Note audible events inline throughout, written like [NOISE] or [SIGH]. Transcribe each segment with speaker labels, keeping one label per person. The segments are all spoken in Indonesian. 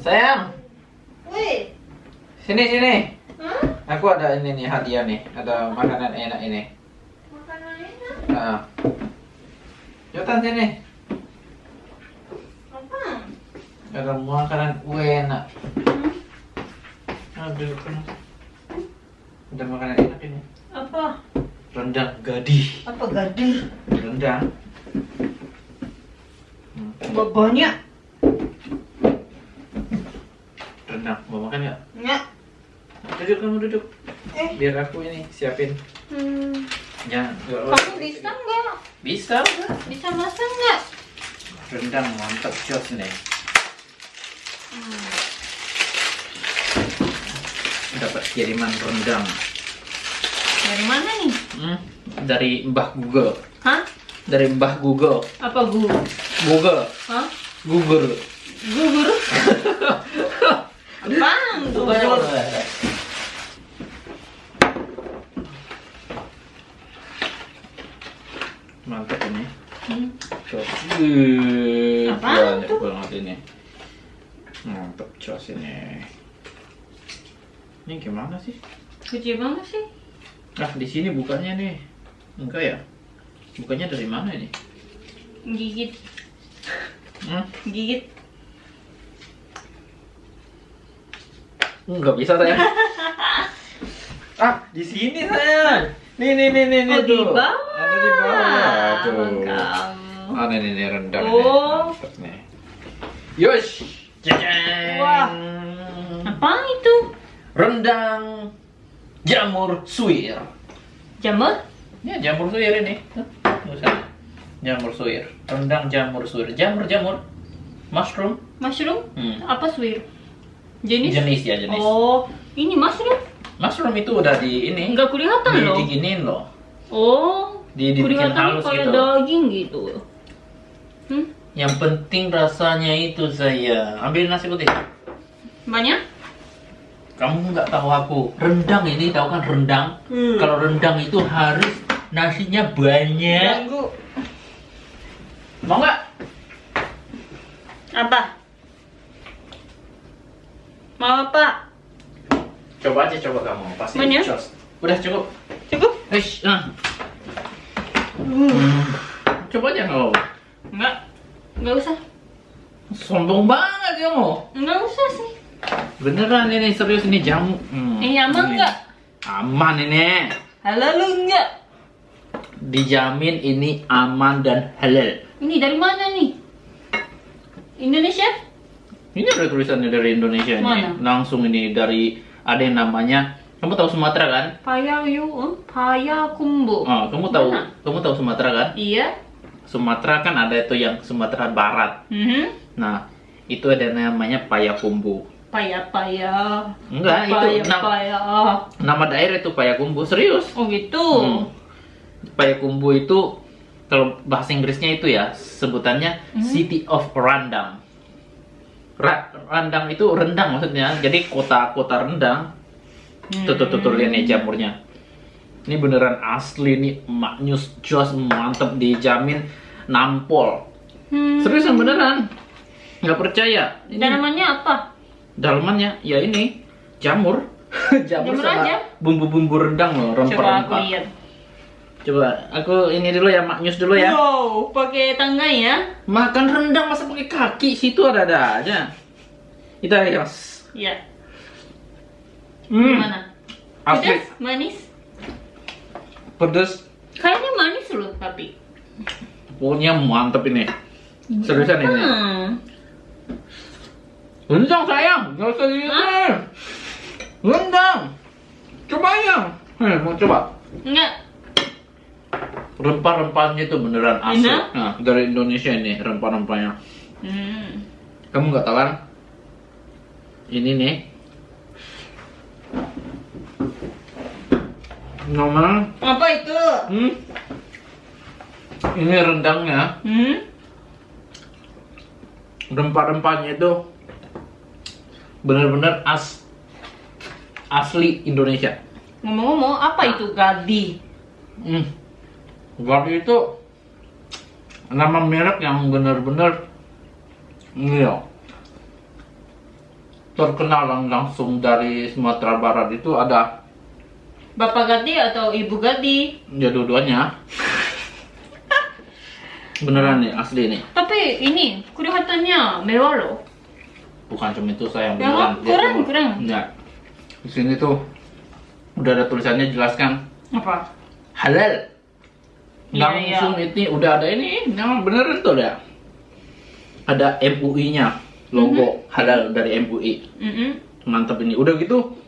Speaker 1: Sayang,
Speaker 2: Wih.
Speaker 1: sini sini.
Speaker 2: Hah?
Speaker 1: Aku ada ini nih hadiah nih, ada makanan enak ini.
Speaker 2: Makanan enak?
Speaker 1: Nah. Jotan sini.
Speaker 2: Apa?
Speaker 1: Ada makanan enak.
Speaker 2: Hmm?
Speaker 1: Kan. Ada makanan enak ini.
Speaker 2: Apa?
Speaker 1: Rendang gadih.
Speaker 2: Apa gadir?
Speaker 1: Rendang. Hmm.
Speaker 2: Ba- Banyak.
Speaker 1: Rendang. Mau makan nggak?
Speaker 2: Enggak.
Speaker 1: Duduk kamu duduk.
Speaker 2: Eh.
Speaker 1: Biar aku ini siapin.
Speaker 2: Hmm.
Speaker 1: Ya.
Speaker 2: Kamu bisa nggak?
Speaker 1: Bisa.
Speaker 2: Bisa masak nggak?
Speaker 1: Rendang mantap jos nih.
Speaker 2: Hmm.
Speaker 1: Dapat kiriman rendang.
Speaker 2: Dari mana nih?
Speaker 1: Hmm. Dari Mbah Google.
Speaker 2: Hah?
Speaker 1: Dari Mbah Google.
Speaker 2: Apa gu?
Speaker 1: Google.
Speaker 2: Hah?
Speaker 1: Google.
Speaker 2: Gugur? [LAUGHS] Gugur?
Speaker 1: Mantap ini.
Speaker 2: Hmm.
Speaker 1: Banyak
Speaker 2: tuh?
Speaker 1: banget ini. Mantap jos ini. Ini gimana sih?
Speaker 2: Kecil banget sih.
Speaker 1: Nah, di sini bukannya nih. Enggak ya? Bukannya dari mana ini?
Speaker 2: Gigit.
Speaker 1: Hmm?
Speaker 2: Gigit.
Speaker 1: Enggak bisa saya. [LAUGHS] ah, di sini saya. Nih nih nih nih nih
Speaker 2: Oh, di bawah.
Speaker 1: Ada di bawah tuh.
Speaker 2: Kamu.
Speaker 1: Ah, nih nih nih rendang.
Speaker 2: Oh.
Speaker 1: Nih. Yosh.
Speaker 2: Wah. Apa itu?
Speaker 1: Rendang jamur suwir.
Speaker 2: Jamur?
Speaker 1: Ya, jamur suwir ini. Tuh. Jamur suwir. Rendang jamur suwir. Jamur jamur. Mushroom.
Speaker 2: Mushroom?
Speaker 1: Hmm.
Speaker 2: Apa suwir? Jenis?
Speaker 1: Jenis ya jenis.
Speaker 2: Oh, ini mushroom?
Speaker 1: Mushroom itu udah di ini.
Speaker 2: Enggak kelihatan
Speaker 1: di,
Speaker 2: loh.
Speaker 1: diginiin loh.
Speaker 2: Oh,
Speaker 1: Di- dibikin halus
Speaker 2: kayak
Speaker 1: gitu.
Speaker 2: daging gitu. Hmm?
Speaker 1: Yang penting rasanya itu saya. Ambil nasi putih.
Speaker 2: Banyak?
Speaker 1: Kamu nggak tahu aku. Rendang ini tahu kan rendang?
Speaker 2: Hmm.
Speaker 1: Kalau rendang itu harus nasinya banyak.
Speaker 2: Ganggu.
Speaker 1: Mau nggak?
Speaker 2: Apa? Mau apa?
Speaker 1: Coba aja coba kamu. Pasti jos. Udah cukup.
Speaker 2: Cukup?
Speaker 1: Eish, nah. Hmm. Coba aja apa-apa.
Speaker 2: Enggak. Enggak usah.
Speaker 1: Sombong banget kamu.
Speaker 2: Enggak usah sih.
Speaker 1: Beneran ini serius ini jamu. Hmm.
Speaker 2: Ini aman
Speaker 1: Ini.
Speaker 2: nggak?
Speaker 1: Aman ini.
Speaker 2: Halal lu enggak?
Speaker 1: Dijamin ini aman dan halal.
Speaker 2: Ini dari mana nih? Indonesia?
Speaker 1: Ini ada tulisannya dari Indonesia
Speaker 2: Mana?
Speaker 1: ini. Langsung ini dari ada yang namanya. Kamu tahu Sumatera kan?
Speaker 2: Payayu, hmm? Payakumbu.
Speaker 1: Oh, kamu tahu
Speaker 2: Mana?
Speaker 1: kamu tahu Sumatera kan?
Speaker 2: Iya.
Speaker 1: Sumatera kan ada itu yang Sumatera Barat.
Speaker 2: Mhm.
Speaker 1: Nah, itu ada namanya Payakumbu.
Speaker 2: Paya paya.
Speaker 1: Enggak, itu
Speaker 2: paya,
Speaker 1: nam-
Speaker 2: paya.
Speaker 1: Nama daerah itu Payakumbu, serius.
Speaker 2: Oh gitu.
Speaker 1: Hmm. Payakumbu itu kalau bahasa Inggrisnya itu ya sebutannya
Speaker 2: Hmm.
Speaker 1: City of Randang. Ra- Randang itu rendang maksudnya. Jadi kota-kota rendang. Tuh tuh tuh, tuh lihat nih jamurnya. Ini beneran asli nih maknyus jos mantep dijamin nampol.
Speaker 2: Hmm.
Speaker 1: Seriusan beneran. Nggak percaya. Ini
Speaker 2: Tanamannya apa?
Speaker 1: dalamannya ya ini jamur. [LAUGHS] jamur,
Speaker 2: Jamur
Speaker 1: sama
Speaker 2: aja?
Speaker 1: bumbu-bumbu rendang loh,
Speaker 2: Coba aku
Speaker 1: rempah-rempah.
Speaker 2: lihat.
Speaker 1: Coba aku ini dulu ya maknyus dulu ya.
Speaker 2: Wow, pakai tangga ya?
Speaker 1: Makan rendang masa pakai kaki situ ada-ada aja. Kita ya.
Speaker 2: Iya.
Speaker 1: Hmm.
Speaker 2: Gimana?
Speaker 1: Asli
Speaker 2: Pedas? Manis?
Speaker 1: pedes.
Speaker 2: Kayaknya manis loh tapi.
Speaker 1: Pokoknya mantep ini. Seriusan ini.
Speaker 2: Hmm.
Speaker 1: Rendang sayang, nggak usah gitu. Rendang. Coba ya. Eh, mau coba.
Speaker 2: Enggak.
Speaker 1: Rempah-rempahnya itu beneran asli. Nah, dari Indonesia ini rempah-rempahnya.
Speaker 2: Hmm.
Speaker 1: Kamu nggak tahu kan? Ini nih. Nomor,
Speaker 2: Apa itu?
Speaker 1: hmm? Ini rendangnya,
Speaker 2: Hmm?
Speaker 1: rempah-rempahnya itu bener-bener as asli Indonesia.
Speaker 2: Ngomong-ngomong, apa itu gadi?
Speaker 1: Hmm. Gadi itu nama merek yang bener-bener ini loh. terkenal lang- langsung dari Sumatera Barat itu ada
Speaker 2: Bapak Gadi atau Ibu Gadi?
Speaker 1: ya dua-duanya. [LAUGHS] Beneran nih, asli nih.
Speaker 2: Tapi ini kelihatannya mewah loh.
Speaker 1: Bukan cuma itu saya yang
Speaker 2: Ya,
Speaker 1: beneran. Dia
Speaker 2: kurang,
Speaker 1: tuh-
Speaker 2: kurang.
Speaker 1: Ya. Di sini tuh udah ada tulisannya jelaskan
Speaker 2: Apa?
Speaker 1: halal.
Speaker 2: Iya,
Speaker 1: Langsung ini udah ada ini, yang beneran tuh ada. Ada MUI-nya, logo halal dari MUI.
Speaker 2: Mm-mm.
Speaker 1: Mantap ini. Udah gitu,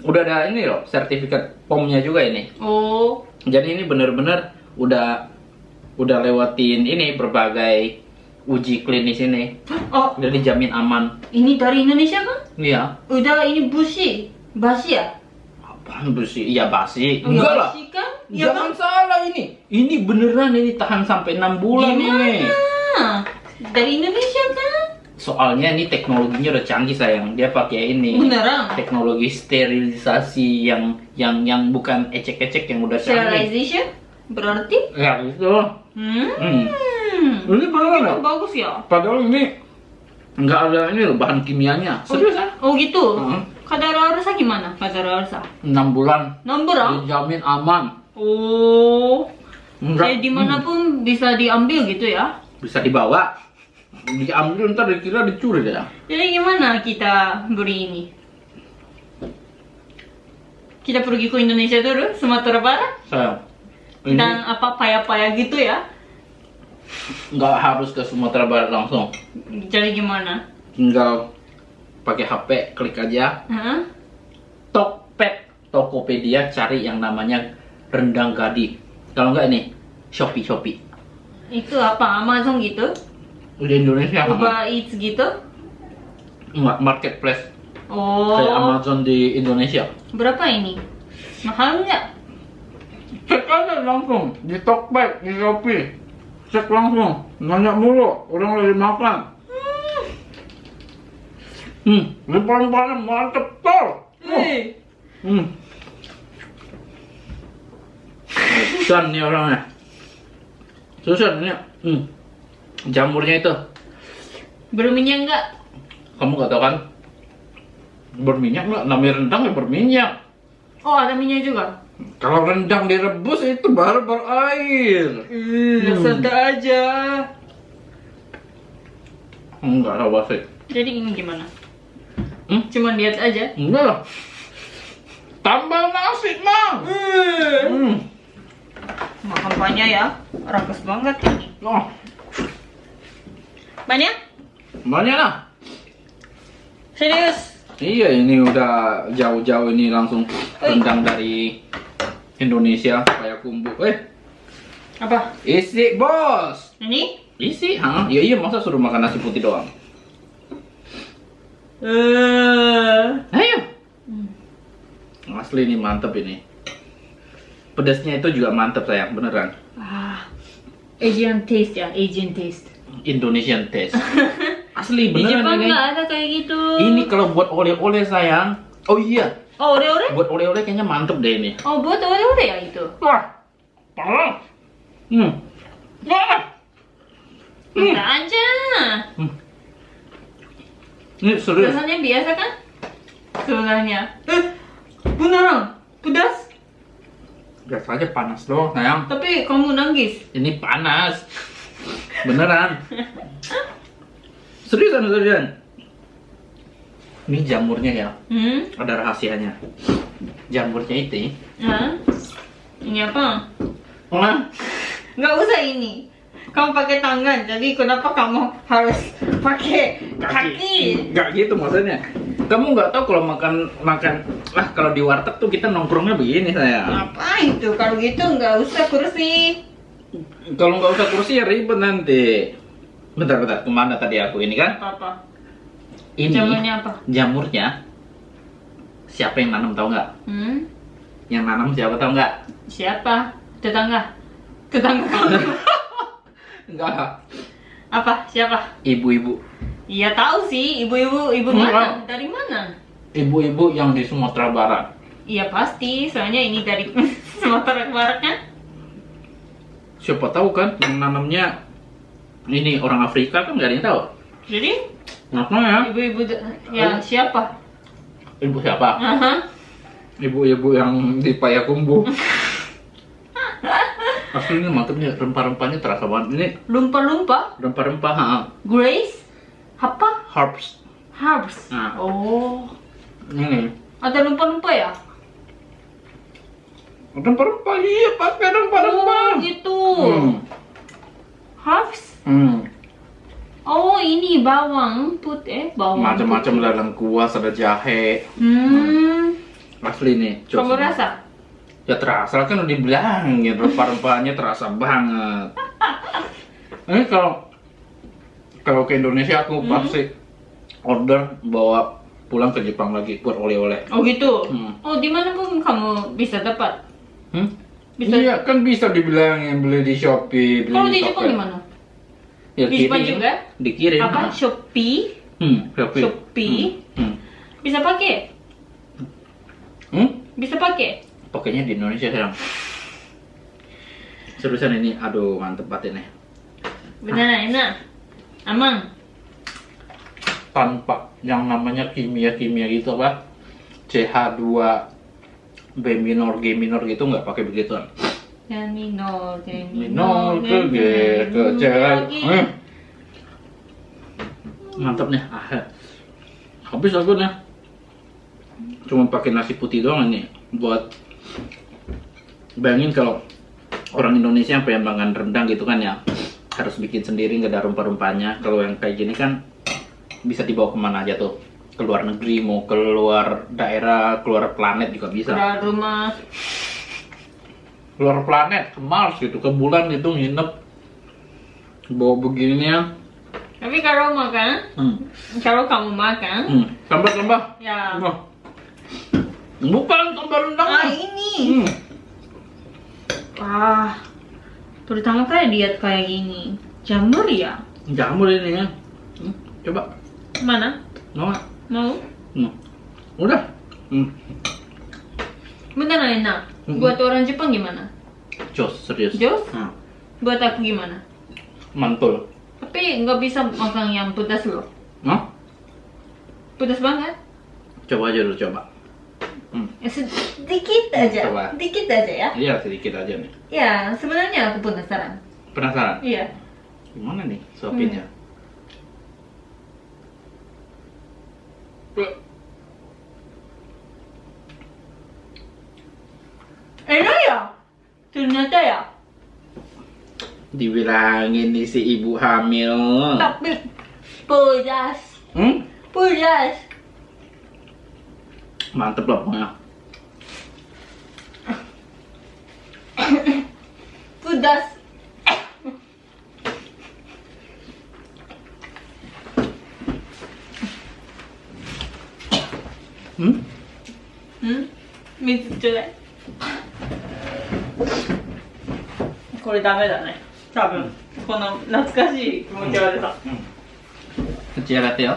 Speaker 1: udah ada ini loh, sertifikat POM-nya juga ini.
Speaker 2: Oh,
Speaker 1: Jadi ini bener-bener udah udah lewatin ini berbagai uji klinis ini.
Speaker 2: oh,
Speaker 1: Udah dijamin aman.
Speaker 2: ini dari Indonesia kan?
Speaker 1: Iya.
Speaker 2: Udah ini busi, basi ya?
Speaker 1: Apaan besi? Iya basi.
Speaker 2: Oh, ya
Speaker 1: Enggak lah.
Speaker 2: basi kan? Ya
Speaker 1: Jangan salah ini. Ini beneran ini tahan sampai 6 bulan ini.
Speaker 2: Gimana? Dari Indonesia kan?
Speaker 1: Soalnya ini teknologinya udah canggih sayang. Dia pakai ini.
Speaker 2: Beneran?
Speaker 1: Teknologi sterilisasi yang yang yang bukan ecek-ecek yang udah canggih.
Speaker 2: Sterilization? Berarti?
Speaker 1: Ya gitu.
Speaker 2: Hmm.
Speaker 1: Hmm. Ini beneran ya?
Speaker 2: Bagus ya?
Speaker 1: Padahal ini nggak ada ini loh bahan kimianya. Serius ah?
Speaker 2: Oh gitu?
Speaker 1: Hmm.
Speaker 2: Kadaluarsa gimana? Kadaluarsa?
Speaker 1: 6 bulan.
Speaker 2: Nomor ah?
Speaker 1: Dijamin aman.
Speaker 2: Oh.
Speaker 1: Enggak.
Speaker 2: Jadi di mana pun bisa diambil gitu ya?
Speaker 1: bisa dibawa. Diambil ntar dikira dicuri deh.
Speaker 2: Jadi gimana kita beli ini? Kita pergi ke Indonesia dulu, Sumatera Barat,
Speaker 1: Sayang. Ini
Speaker 2: dan apa paya-paya gitu ya?
Speaker 1: nggak harus ke Sumatera Barat langsung.
Speaker 2: Jadi gimana?
Speaker 1: Tinggal pakai HP, klik aja.
Speaker 2: Hah?
Speaker 1: Tokped, Tokopedia cari yang namanya rendang gadi. Kalau nggak ini Shopee Shopee.
Speaker 2: Itu apa? Amazon gitu?
Speaker 1: Udah Indonesia.
Speaker 2: Uber Eats gitu?
Speaker 1: Nggak, marketplace
Speaker 2: Oh.
Speaker 1: kayak Amazon di Indonesia.
Speaker 2: Berapa ini? Mahal nggak?
Speaker 1: Cek aja langsung di Tokped, di Shopee. Cek langsung. Nanya mulu, orang lagi makan. Hmm, ini paling-paling mantep tol.
Speaker 2: Hei.
Speaker 1: Hmm. Susan nih orangnya. Susan ini. Hmm. Jamurnya itu.
Speaker 2: Berminyak nggak?
Speaker 1: Kamu gak tahu kan? Berminyak nggak? Namanya rendang ya berminyak.
Speaker 2: Oh ada minyak juga?
Speaker 1: Kalau rendang direbus itu baru berair.
Speaker 2: Hmm, santai aja.
Speaker 1: Enggak lah wasit.
Speaker 2: Jadi ini gimana?
Speaker 1: Hmm?
Speaker 2: Cuman lihat aja.
Speaker 1: Enggak lah. Tambah nasi, Mang. Hmm.
Speaker 2: Banyak ya. Rakus banget.
Speaker 1: Oh,
Speaker 2: Banyak?
Speaker 1: banyak lah.
Speaker 2: Serius?
Speaker 1: Iya, ini udah jauh-jauh ini langsung rendang dari Indonesia kayak kumbu. Eh,
Speaker 2: Apa?
Speaker 1: isi bos.
Speaker 2: Ini?
Speaker 1: Isi, ha? Iya iya masa suruh makan nasi putih doang.
Speaker 2: Eh.
Speaker 1: Ayo. Asli ini mantep ini. Pedasnya itu juga mantep sayang, beneran.
Speaker 2: Ah. Asian taste ya, Asian taste.
Speaker 1: Indonesian taste. [LAUGHS] Asli
Speaker 2: Di
Speaker 1: beneran
Speaker 2: Jepang
Speaker 1: ini.
Speaker 2: nggak ada kayak gitu.
Speaker 1: Ini kalau buat oleh-oleh sayang. Oh iya,
Speaker 2: Oh, ore-ore?
Speaker 1: buat oleh-oleh kayaknya mantep deh ini.
Speaker 2: Oh, buat ore-ore ya itu?
Speaker 1: Wah, parah. Hmm. Wah. Hmm.
Speaker 2: Aja.
Speaker 1: Ini serius.
Speaker 2: Rasanya biasa kan? Sebenarnya. Eh, beneran? Pedas?
Speaker 1: Biasa aja panas doang sayang.
Speaker 2: Tapi kamu nangis.
Speaker 1: Ini panas. Beneran. Seriusan, seriusan. Ini jamurnya ya.
Speaker 2: Hmm?
Speaker 1: Ada rahasianya. Jamurnya itu.
Speaker 2: Hah? Ini apa? Nggak usah ini. Kamu pakai tangan, jadi kenapa kamu harus pakai kaki?
Speaker 1: Nggak gitu maksudnya. Kamu nggak tahu kalau makan makan lah kalau di warteg tuh kita nongkrongnya begini saya.
Speaker 2: Apa itu? Kalau gitu nggak usah kursi.
Speaker 1: Kalau nggak usah kursi ya ribet nanti. Bentar bentar ke mana tadi aku ini kan?
Speaker 2: Apa-apa.
Speaker 1: Ini
Speaker 2: Jamurnya apa?
Speaker 1: jamurnya. Siapa yang nanam tahu nggak?
Speaker 2: Hmm?
Speaker 1: Yang nanam siapa tahu nggak?
Speaker 2: Siapa? Tetangga? Tetangga kamu? [LAUGHS]
Speaker 1: Enggak.
Speaker 2: apa? Siapa?
Speaker 1: Ibu-ibu.
Speaker 2: Iya tahu sih, ibu-ibu, ibu mana? Dari mana?
Speaker 1: Ibu-ibu yang di Sumatera Barat.
Speaker 2: Iya pasti, soalnya ini dari [LAUGHS] Sumatera Barat kan?
Speaker 1: Siapa tahu kan yang nanamnya ini orang Afrika kan nggak ada yang tahu.
Speaker 2: Jadi
Speaker 1: Kenapa ya?
Speaker 2: Ibu-ibu d- ya siapa?
Speaker 1: Ibu siapa?
Speaker 2: Aha.
Speaker 1: Ibu-ibu yang di Payakumbuh. [LAUGHS] Asli ini mantep nih, rempah-rempahnya terasa banget. Ini
Speaker 2: Lumpa-lumpa?
Speaker 1: rempah-rempah, ha,
Speaker 2: Grace? Apa?
Speaker 1: herbs.
Speaker 2: Herbs.
Speaker 1: Nah.
Speaker 2: Oh.
Speaker 1: Ini
Speaker 2: Ada lumpa-lumpa ya?
Speaker 1: rempah-rempah, iya pakai rempah-rempah.
Speaker 2: Oh, gitu.
Speaker 1: Hmm.
Speaker 2: Herbs?
Speaker 1: Hmm.
Speaker 2: Oh, ini bawang putih, eh bawang.
Speaker 1: Macam-macam ada lengkuas, ada jahe.
Speaker 2: Hmm.
Speaker 1: Asli nih.
Speaker 2: Kamu rasa?
Speaker 1: Ya terasa kan udah dibilangin rempah-rempahnya terasa banget. Ini kalau kalau ke Indonesia aku
Speaker 2: Hmm.
Speaker 1: pasti order bawa pulang ke Jepang lagi buat oleh-oleh.
Speaker 2: Oh gitu.
Speaker 1: Hmm.
Speaker 2: Oh, di mana pun kamu bisa dapat.
Speaker 1: Hmm?
Speaker 2: Bisa-
Speaker 1: Iya kan bisa dibilangin beli di Shopee, beli
Speaker 2: Kalau di
Speaker 1: Tokped.
Speaker 2: Jepang gimana?
Speaker 1: Ya,
Speaker 2: Di Jepang
Speaker 1: kirim.
Speaker 2: juga?
Speaker 1: Dikirim.
Speaker 2: Apa?
Speaker 1: ha.
Speaker 2: Shopee?
Speaker 1: Hmm, Shopee.
Speaker 2: Shopee?
Speaker 1: Hmm.
Speaker 2: Bisa pakai?
Speaker 1: Hmm. Hmm?
Speaker 2: Bisa pakai?
Speaker 1: Pakainya di Indonesia sekarang. Seriusan ini, aduh mantep banget ini.
Speaker 2: Benar enak. Aman.
Speaker 1: tanpa yang namanya kimia-kimia gitu apa CH2 B minor G minor gitu nggak pakai begituan
Speaker 2: Ya minor, ya
Speaker 1: minor ke G ke C eh. mantap nih ah, habis aku nih cuma pakai nasi putih doang ini buat bayangin kalau orang Indonesia yang pengen makan rendang gitu kan ya harus bikin sendiri nggak ada rempah-rempahnya kalau yang kayak gini kan bisa dibawa ke mana aja tuh ke luar negeri mau keluar daerah keluar planet juga bisa
Speaker 2: Keluar rumah.
Speaker 1: keluar planet ke Mars gitu ke bulan gitu nginep bawa begininya
Speaker 2: Tapi kalau makan,
Speaker 1: hmm.
Speaker 2: kalau kamu makan,
Speaker 1: hmm. tambah tambah
Speaker 2: ya.
Speaker 1: Bukan tambah rendang
Speaker 2: Ah ini.
Speaker 1: hmm.
Speaker 2: Wah, pertama kali lihat kayak gini. Jamur ya?
Speaker 1: jamur ini ya hmm. coba
Speaker 2: Mana?
Speaker 1: mau nggak?
Speaker 2: Mau?
Speaker 1: Hmm. udah hmm.
Speaker 2: Beneran enak.
Speaker 1: Mm-mm.
Speaker 2: Buat orang Jepang gimana?
Speaker 1: jos serius
Speaker 2: Jos?
Speaker 1: Hmm.
Speaker 2: Buat aku gimana?
Speaker 1: mantul
Speaker 2: Tapi nggak bisa makan yang pedas loh.
Speaker 1: Hah?
Speaker 2: Pedas banget.
Speaker 1: coba aja dulu coba hmm.
Speaker 2: Ya, sedikit aja.
Speaker 1: Coba.
Speaker 2: Sedikit aja ya.
Speaker 1: iya sedikit aja nih
Speaker 2: Ya, sebenarnya aku penasaran.
Speaker 1: penasaran
Speaker 2: Iya.
Speaker 1: gimana nih suapinnya
Speaker 2: Enak ya? Ternyata ya.
Speaker 1: dibilangin nih si ibu hamil
Speaker 2: Tapi pedas.
Speaker 1: hmm?
Speaker 2: Pedas.
Speaker 1: mantep lah
Speaker 2: めこれダメだね。多分、この懐かしい気持ちが出た、
Speaker 1: う、上がっ
Speaker 2: てよ、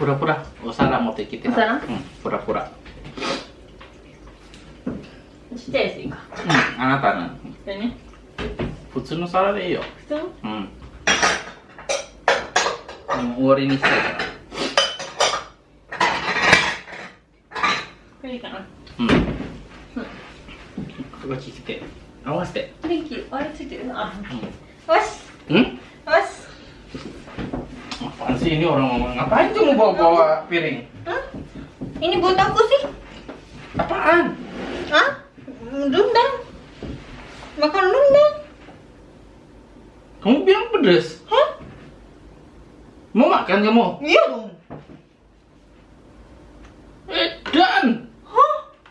Speaker 1: hmm. Pura-pura, o Sarah mau kita.
Speaker 2: O Sarah?
Speaker 1: Hmm, pura-pura.
Speaker 2: ちっちゃいやついいか
Speaker 1: Hmm, あなたの普通の皿でいいよ。
Speaker 2: 普通の
Speaker 1: うん。もう終わりにしたいから。
Speaker 2: これいいかな
Speaker 1: うん。ここ聞いて。合わせて。
Speaker 2: 電気あれついてるあ
Speaker 1: う
Speaker 2: よし
Speaker 1: ん。ん Apaan sih ini orang ngomong ngapain tuh bawa-bawa piring?
Speaker 2: Hah? Ini buat aku sih.
Speaker 1: Apaan?
Speaker 2: Hah? Rendang. Makan rendang.
Speaker 1: Kamu bilang pedes?
Speaker 2: Hah?
Speaker 1: Mau makan kamu?
Speaker 2: Iya dong. Eh, dan.